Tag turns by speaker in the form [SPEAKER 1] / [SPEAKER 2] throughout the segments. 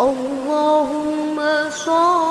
[SPEAKER 1] اللهم صل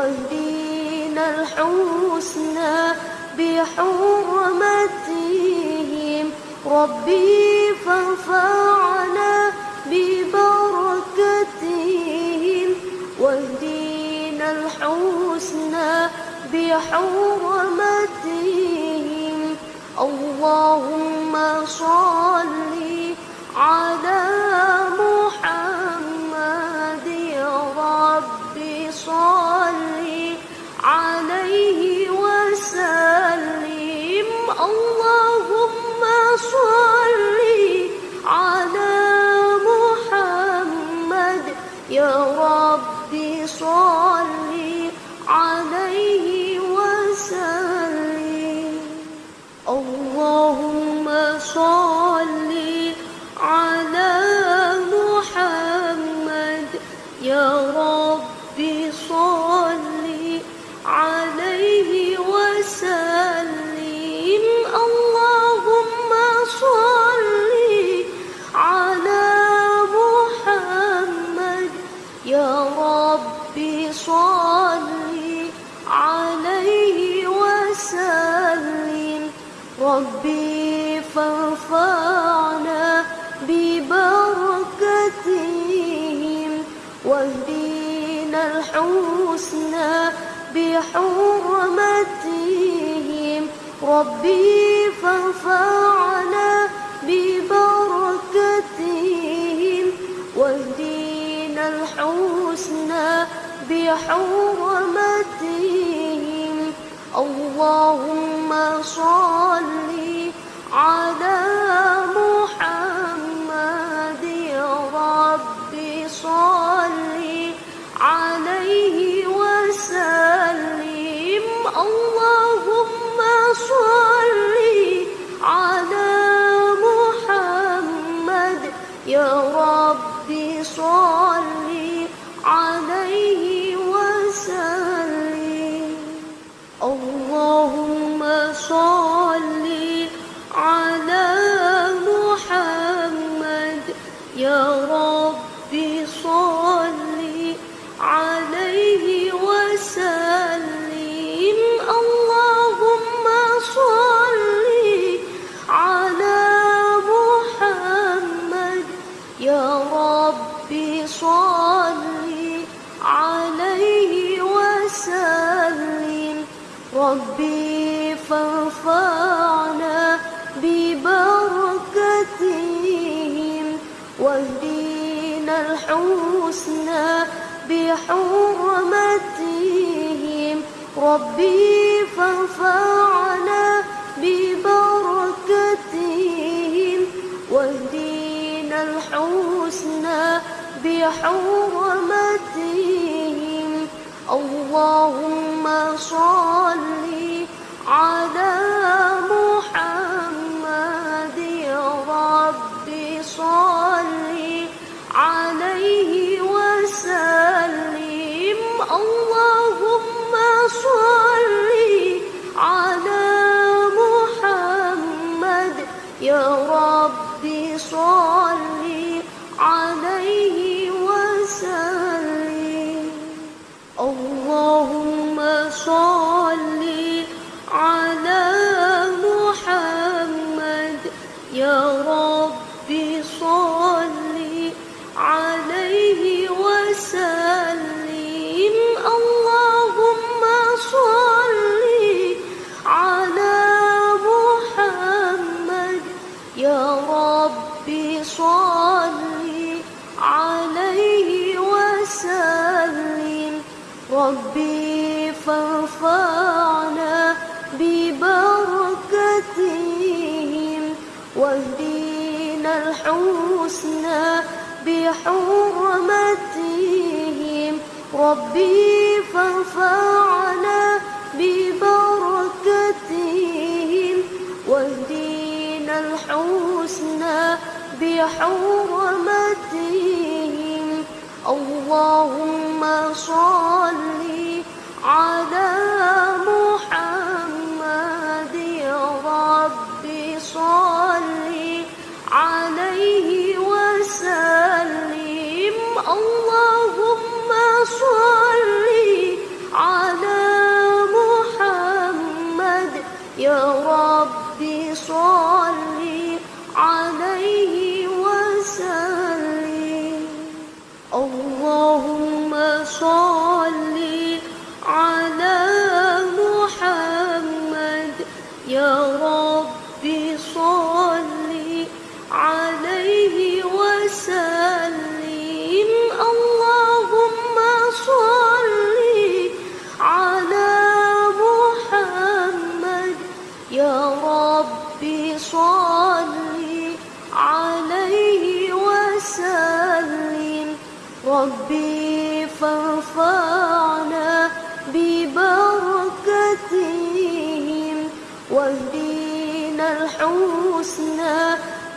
[SPEAKER 1] واهدينا الحسنى بحرمتهم. ربي فارفعنا ببركتهم. واهدينا الحسنى بحرمتهم. اللهم صل على يا ربي صل عليه وسلم. اللهم صل على محمد. يا ربي صل عليه وسلم. ربي فارفعنا الحسنى بحرمتهم. ربي فارفعنا ببركتهم. واهدينا الحسنى بحرمتهم. اللهم صل على واهدينا الحسنى بحرمتهم. ربي فارفعنا ببركتهم. واهدينا الحسنى بحرمتهم. اللهم صل على صل عليه وسلم. ربي فارفعنا ببركتهم. والدين الحسنى بحرمتهم. ربي فانفعنا ببركتهم. بحرمتهم اللهم صل على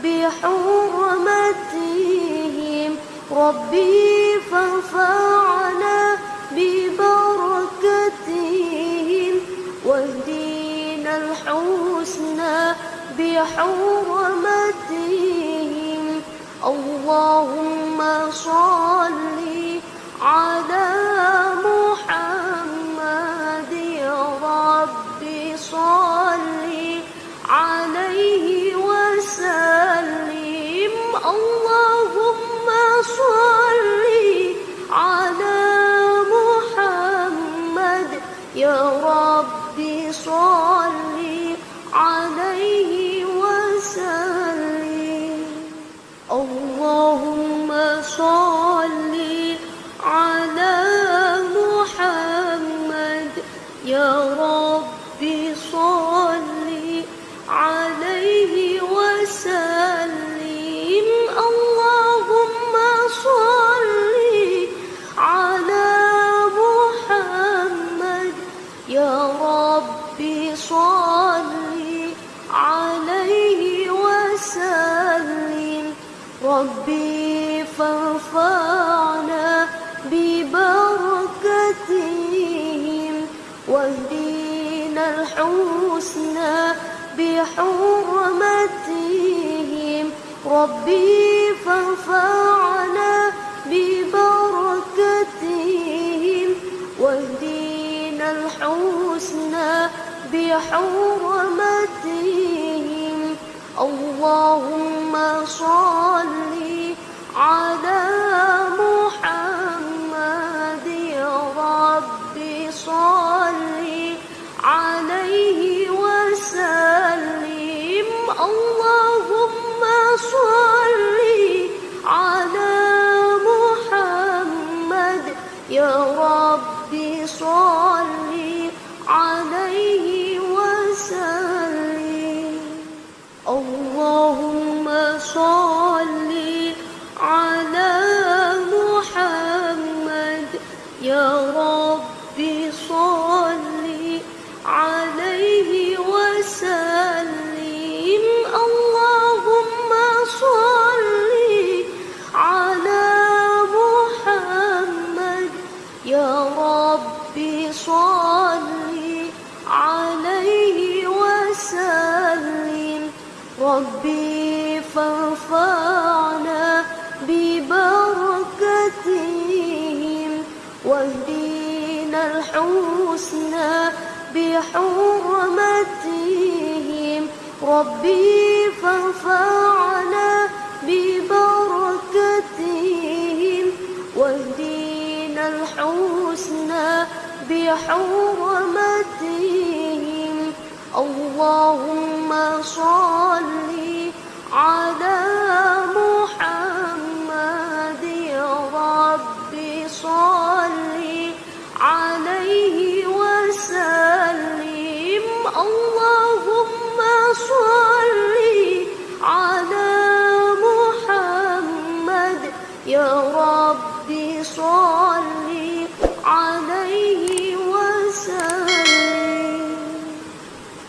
[SPEAKER 1] بحرمتهم ربي فانفعنا ببركتهم. واهدنا الحسنى بحرمتهم. اللهم صل على يا ربي صل عليه وسلم. اللهم صل على محمد. يا ربي صل عليه وسلم. ربي الحسنى بحرمتهم. ربي فانفعنا ببركتهم. واهدنا الحسنى بحرمتهم. اللهم صل ربي صل عليه وسلم. اللهم صل على محمد. يا ربي صل عليه وسلم. ربي فانفعنا ببركتهم واهدنا الحسنى بحرمتهم. ربي فانفعنا ببركتهم واهدنا الحسنى بحرمتهم. اللهم صل على